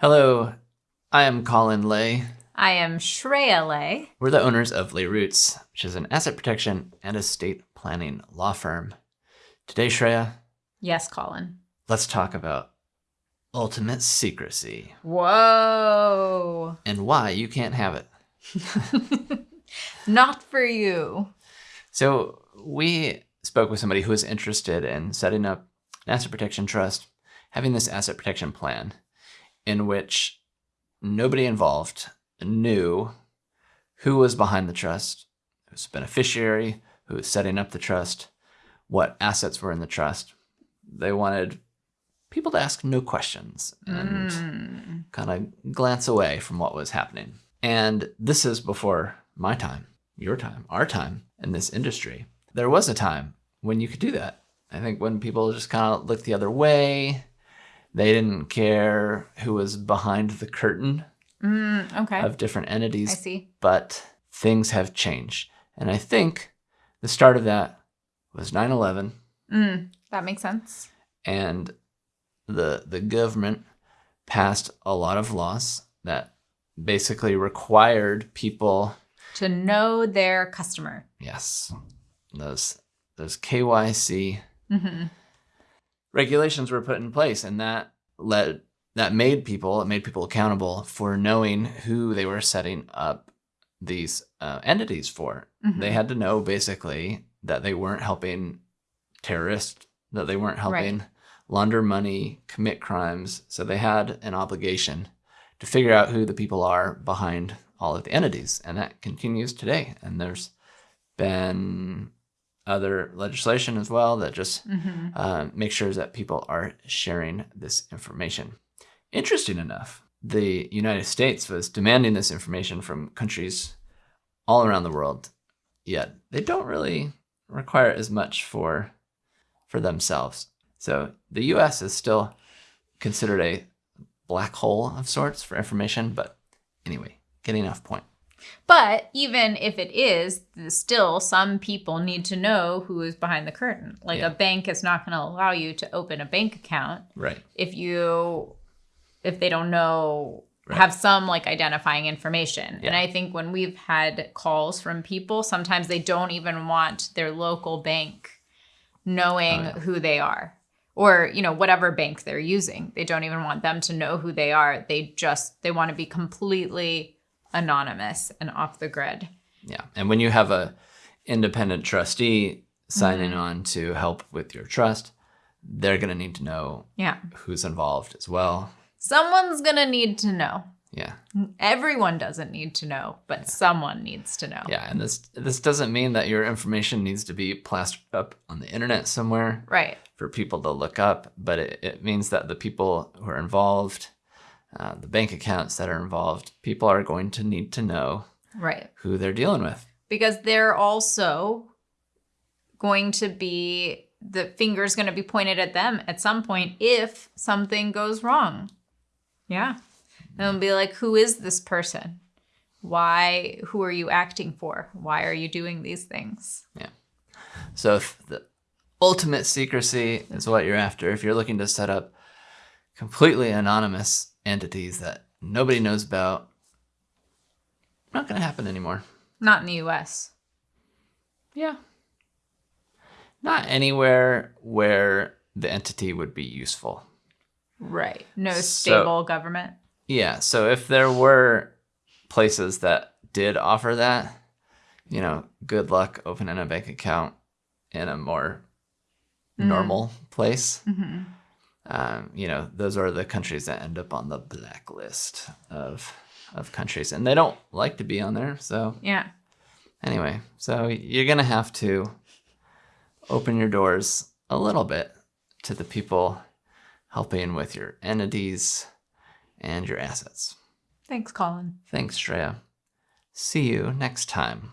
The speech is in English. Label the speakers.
Speaker 1: Hello, I am Colin Lay.
Speaker 2: I am Shreya Lay.
Speaker 1: We're the owners of Lay Roots, which is an asset protection and estate planning law firm. Today, Shreya,
Speaker 2: Yes, Colin.
Speaker 1: let's talk about ultimate secrecy
Speaker 2: Whoa.
Speaker 1: and why you can't have it.
Speaker 2: Not for you.
Speaker 1: So, we spoke with somebody who was interested in setting up an asset protection trust, having this asset protection plan in which nobody involved knew who was behind the trust, who was beneficiary, who was setting up the trust, what assets were in the trust. They wanted people to ask no questions and
Speaker 2: Mm.
Speaker 1: kind of glance away from what was happening. And this is before my time, your time, our time in this industry. There was a time when you could do that. I think when people just kind of looked the other way, they didn't care who was behind the curtain
Speaker 2: Mm, okay.
Speaker 1: of different entities.
Speaker 2: I see.
Speaker 1: but things have changed. And I think the start of that was 9 11
Speaker 2: Mm, that makes sense.
Speaker 1: and the the government passed a lot of laws that basically required people
Speaker 2: To know their customer.
Speaker 1: yes those those KYC
Speaker 2: hmm
Speaker 1: regulations were put in place and that led that made people it made people accountable for knowing who they were setting up these uh, entities for
Speaker 2: Mm-hmm.
Speaker 1: they had to know basically that they weren't helping terrorists, that they weren't helping launder money, commit crimes. So they had an obligation to figure out who the people are behind all of the entities. And that continues today. And there's been other legislation as well that just
Speaker 2: hmm
Speaker 1: uh, make sure that people are sharing this information. Interesting enough, the United States was demanding this information from countries all around the world, yet they don't really require as much for for themselves. So the U.S. is still considered a black hole of sorts for information, but anyway, getting off point.
Speaker 2: But even if it is, still some people need to know who is behind the curtain. Like
Speaker 1: Yeah.
Speaker 2: a bank is not going to allow you to open a bank account
Speaker 1: Right.
Speaker 2: if you if they don't know
Speaker 1: Right.
Speaker 2: have some like identifying information and i think when we've had calls from people sometimes they don't even want their local bank knowing
Speaker 1: Oh, yeah.
Speaker 2: who they are or you know whatever bank they're using they don't even want them to know who they are they just they want to be completely anonymous and off the grid.
Speaker 1: Yeah. And when you have a independent trustee signing mm-hmm. on to help with your trust, they're going to need to know
Speaker 2: yeah.
Speaker 1: who's involved as well.
Speaker 2: someone's gonna need to know.
Speaker 1: Yeah.
Speaker 2: everyone doesn't need to know but someone needs to know.
Speaker 1: Yeah, and this this doesn't mean that your information needs to be plastered up on the internet somewhere
Speaker 2: right.
Speaker 1: for people to look up, but it, it means that the people who are involved, uh, the bank accounts that are involved, people are going to need to know
Speaker 2: right
Speaker 1: who they're dealing with.
Speaker 2: because they're also going to be the finger's going to be pointed at them at some point if something goes wrong. Yeah. And they'll be like, who is this person? Why, who are you acting for? Why are you doing these things? Yeah.
Speaker 1: So if the ultimate secrecy is what you're after, if you're looking to set up completely anonymous entities that nobody knows about, not going to happen anymore.
Speaker 2: Not in the US.
Speaker 1: Yeah. Not anywhere where the entity would be useful.
Speaker 2: Right. No
Speaker 1: So-
Speaker 2: stable government.
Speaker 1: Yeah, so if there were places that did offer that, you know, good luck opening a bank account in a more
Speaker 2: Mm.
Speaker 1: normal place.
Speaker 2: hmm
Speaker 1: Um, you know, those are the countries that end up on the blacklist of of countries, and they don't like to be on there. So
Speaker 2: Yeah.
Speaker 1: anyway, so you're gonna have to open your doors a little bit to the people helping with your entities and your assets.
Speaker 2: Thanks, Colin.
Speaker 1: Thanks, Shreya. See you next time.